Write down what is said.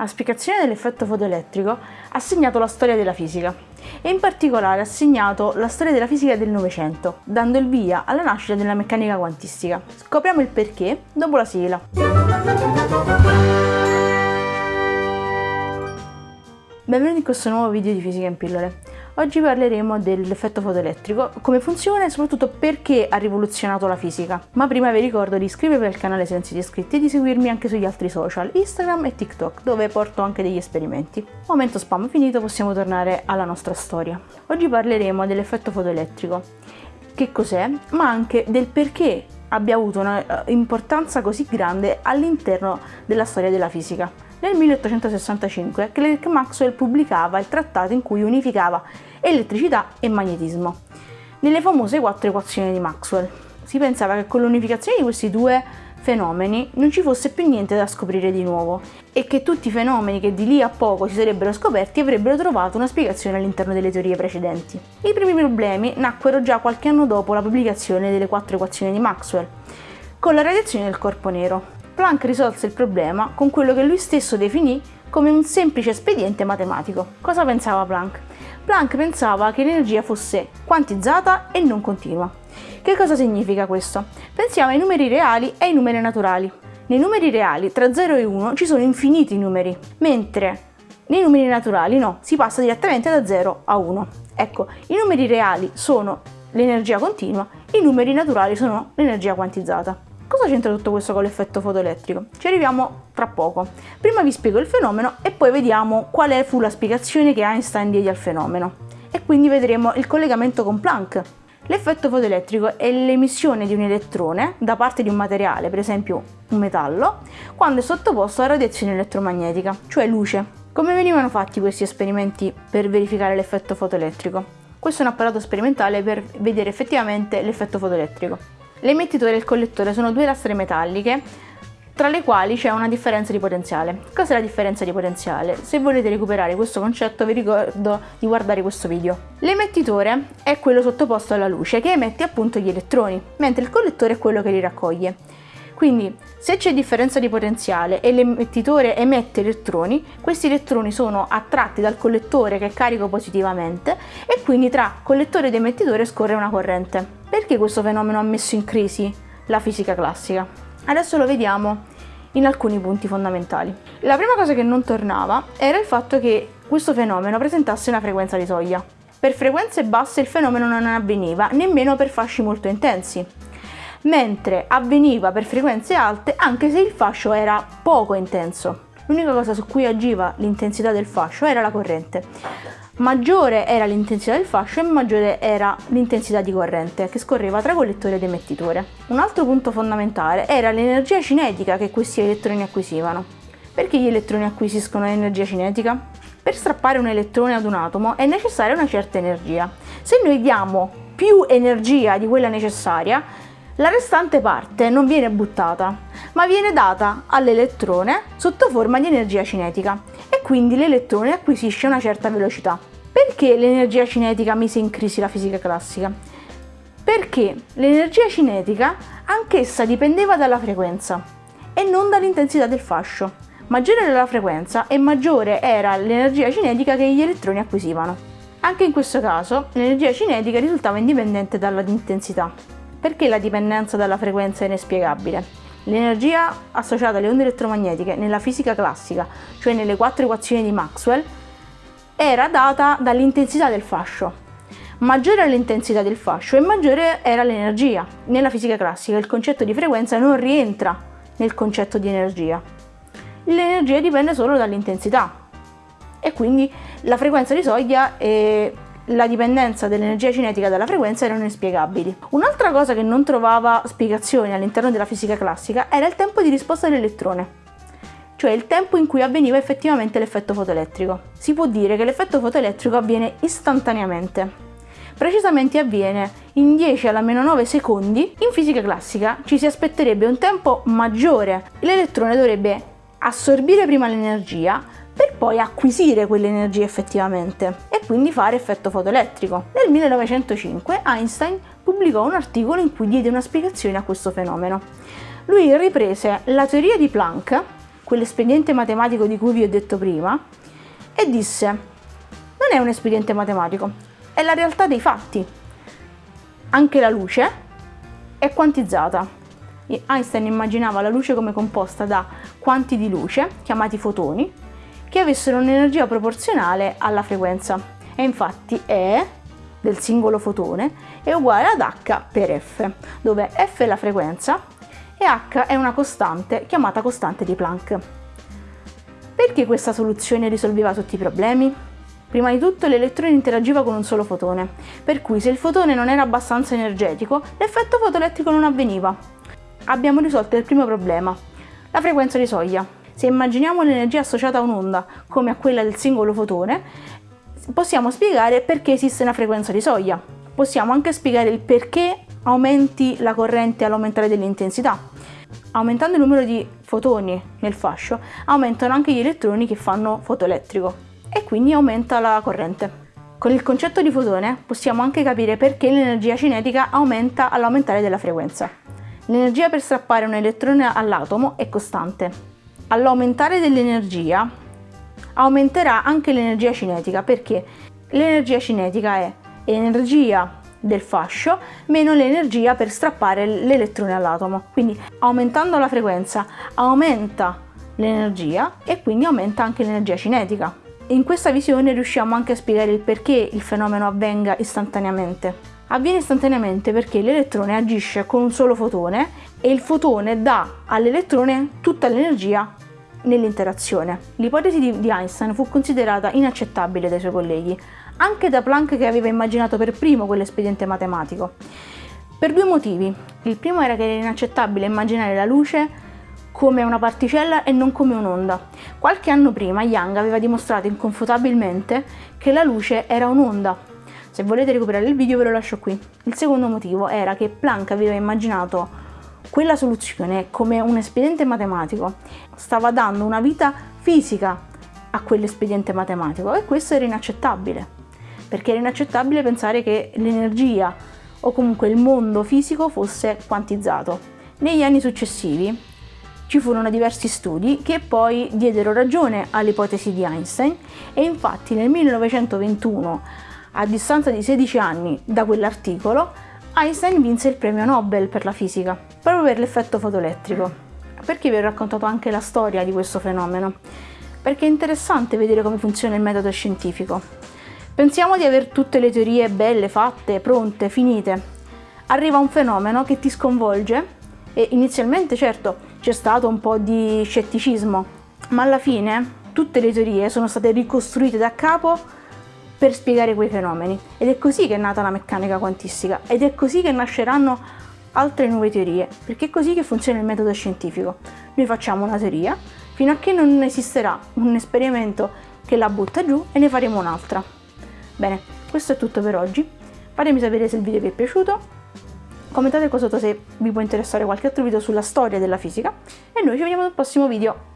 La spiegazione dell'effetto fotoelettrico ha segnato la storia della fisica e in particolare ha segnato la storia della fisica del Novecento, dando il via alla nascita della meccanica quantistica. Scopriamo il perché dopo la sigla. Benvenuti in questo nuovo video di Fisica in pillole. Oggi parleremo dell'effetto fotoelettrico, come funziona e soprattutto perché ha rivoluzionato la fisica. Ma prima vi ricordo di iscrivervi al canale se non siete iscritti e di seguirmi anche sugli altri social, Instagram e TikTok, dove porto anche degli esperimenti. Momento spam finito, possiamo tornare alla nostra storia. Oggi parleremo dell'effetto fotoelettrico, che cos'è, ma anche del perché abbia avuto un'importanza eh, così grande all'interno della storia della fisica. Nel 1865 Clerk Maxwell pubblicava il trattato in cui unificava elettricità e magnetismo. Nelle famose quattro equazioni di Maxwell si pensava che con l'unificazione di questi due fenomeni non ci fosse più niente da scoprire di nuovo e che tutti i fenomeni che di lì a poco si sarebbero scoperti avrebbero trovato una spiegazione all'interno delle teorie precedenti. I primi problemi nacquero già qualche anno dopo la pubblicazione delle quattro equazioni di Maxwell, con la radiazione del corpo nero. Planck risolse il problema con quello che lui stesso definì come un semplice espediente matematico. Cosa pensava Planck? Planck pensava che l'energia fosse quantizzata e non continua. Che cosa significa questo? Pensiamo ai numeri reali e ai numeri naturali. Nei numeri reali tra 0 e 1 ci sono infiniti numeri, mentre nei numeri naturali no, si passa direttamente da 0 a 1. Ecco, i numeri reali sono l'energia continua, i numeri naturali sono l'energia quantizzata. Cosa c'entra tutto questo con l'effetto fotoelettrico? Ci arriviamo tra poco. Prima vi spiego il fenomeno e poi vediamo quale fu la spiegazione che Einstein diede al fenomeno. E quindi vedremo il collegamento con Planck. L'effetto fotoelettrico è l'emissione di un elettrone da parte di un materiale, per esempio un metallo, quando è sottoposto a radiazione elettromagnetica, cioè luce. Come venivano fatti questi esperimenti per verificare l'effetto fotoelettrico? Questo è un apparato sperimentale per vedere effettivamente l'effetto fotoelettrico. L'emettitore e il collettore sono due lastre metalliche tra le quali c'è una differenza di potenziale. Cos'è la differenza di potenziale? Se volete recuperare questo concetto vi ricordo di guardare questo video. L'emettitore è quello sottoposto alla luce che emette appunto gli elettroni, mentre il collettore è quello che li raccoglie. Quindi se c'è differenza di potenziale e l'emettitore emette elettroni, questi elettroni sono attratti dal collettore che è carico positivamente e quindi tra collettore ed emettitore scorre una corrente. Perché questo fenomeno ha messo in crisi la fisica classica? Adesso lo vediamo in alcuni punti fondamentali. La prima cosa che non tornava era il fatto che questo fenomeno presentasse una frequenza di soglia. Per frequenze basse il fenomeno non avveniva, nemmeno per fasci molto intensi, mentre avveniva per frequenze alte anche se il fascio era poco intenso. L'unica cosa su cui agiva l'intensità del fascio era la corrente maggiore era l'intensità del fascio e maggiore era l'intensità di corrente che scorreva tra collettore ed emettitore. Un altro punto fondamentale era l'energia cinetica che questi elettroni acquisivano. Perché gli elettroni acquisiscono energia cinetica? Per strappare un elettrone ad un atomo è necessaria una certa energia. Se noi diamo più energia di quella necessaria, la restante parte non viene buttata, ma viene data all'elettrone sotto forma di energia cinetica e quindi l'elettrone acquisisce una certa velocità. Perché l'energia cinetica mise in crisi la fisica classica? Perché l'energia cinetica anch'essa dipendeva dalla frequenza e non dall'intensità del fascio. Maggiore era la frequenza e maggiore era l'energia cinetica che gli elettroni acquisivano. Anche in questo caso l'energia cinetica risultava indipendente dall'intensità. Perché la dipendenza dalla frequenza è inspiegabile? L'energia associata alle onde elettromagnetiche nella fisica classica, cioè nelle quattro equazioni di Maxwell, era data dall'intensità del fascio. Maggiore era l'intensità del fascio e maggiore era l'energia. Nella fisica classica il concetto di frequenza non rientra nel concetto di energia. L'energia dipende solo dall'intensità e quindi la frequenza di soglia e la dipendenza dell'energia cinetica dalla frequenza erano inspiegabili. Un'altra cosa che non trovava spiegazioni all'interno della fisica classica era il tempo di risposta dell'elettrone cioè il tempo in cui avveniva effettivamente l'effetto fotoelettrico. Si può dire che l'effetto fotoelettrico avviene istantaneamente. Precisamente avviene in 10 alla meno 9 secondi. In fisica classica ci si aspetterebbe un tempo maggiore. L'elettrone dovrebbe assorbire prima l'energia per poi acquisire quell'energia effettivamente e quindi fare effetto fotoelettrico. Nel 1905 Einstein pubblicò un articolo in cui diede una spiegazione a questo fenomeno. Lui riprese la teoria di Planck quell'espediente matematico di cui vi ho detto prima e disse non è un espediente matematico, è la realtà dei fatti. Anche la luce è quantizzata. Einstein immaginava la luce come composta da quanti di luce, chiamati fotoni, che avessero un'energia proporzionale alla frequenza. E infatti E del singolo fotone è uguale ad H per F, dove F è la frequenza e H è una costante chiamata costante di Planck. Perché questa soluzione risolveva tutti i problemi? Prima di tutto l'elettrone interagiva con un solo fotone, per cui se il fotone non era abbastanza energetico, l'effetto fotoelettrico non avveniva. Abbiamo risolto il primo problema, la frequenza di soglia. Se immaginiamo l'energia associata a un'onda come a quella del singolo fotone, possiamo spiegare perché esiste una frequenza di soglia. Possiamo anche spiegare il perché aumenti la corrente all'aumentare dell'intensità. Aumentando il numero di fotoni nel fascio, aumentano anche gli elettroni che fanno fotoelettrico e quindi aumenta la corrente. Con il concetto di fotone possiamo anche capire perché l'energia cinetica aumenta all'aumentare della frequenza. L'energia per strappare un elettrone all'atomo è costante. All'aumentare dell'energia aumenterà anche l'energia cinetica perché l'energia cinetica è energia del fascio meno l'energia per strappare l'elettrone all'atomo. Quindi aumentando la frequenza aumenta l'energia e quindi aumenta anche l'energia cinetica. In questa visione riusciamo anche a spiegare il perché il fenomeno avvenga istantaneamente. Avviene istantaneamente perché l'elettrone agisce con un solo fotone e il fotone dà all'elettrone tutta l'energia nell'interazione. L'ipotesi di Einstein fu considerata inaccettabile dai suoi colleghi, anche da Planck che aveva immaginato per primo quell'espediente matematico. Per due motivi. Il primo era che era inaccettabile immaginare la luce come una particella e non come un'onda. Qualche anno prima Young aveva dimostrato inconfutabilmente che la luce era un'onda. Se volete recuperare il video ve lo lascio qui. Il secondo motivo era che Planck aveva immaginato quella soluzione come un espediente matematico stava dando una vita fisica a quell'espediente matematico e questo era inaccettabile perché era inaccettabile pensare che l'energia o comunque il mondo fisico fosse quantizzato. Negli anni successivi ci furono diversi studi che poi diedero ragione all'ipotesi di Einstein e infatti nel 1921, a distanza di 16 anni da quell'articolo, Einstein vinse il premio Nobel per la fisica, proprio per l'effetto fotoelettrico. Perché vi ho raccontato anche la storia di questo fenomeno? Perché è interessante vedere come funziona il metodo scientifico. Pensiamo di avere tutte le teorie belle, fatte, pronte, finite. Arriva un fenomeno che ti sconvolge e inizialmente certo c'è stato un po' di scetticismo, ma alla fine tutte le teorie sono state ricostruite da capo per spiegare quei fenomeni ed è così che è nata la meccanica quantistica ed è così che nasceranno altre nuove teorie, perché è così che funziona il metodo scientifico. Noi facciamo una teoria fino a che non esisterà un esperimento che la butta giù e ne faremo un'altra. Bene, questo è tutto per oggi. Fatemi sapere se il video vi è piaciuto, commentate qua sotto se vi può interessare qualche altro video sulla storia della fisica e noi ci vediamo nel prossimo video.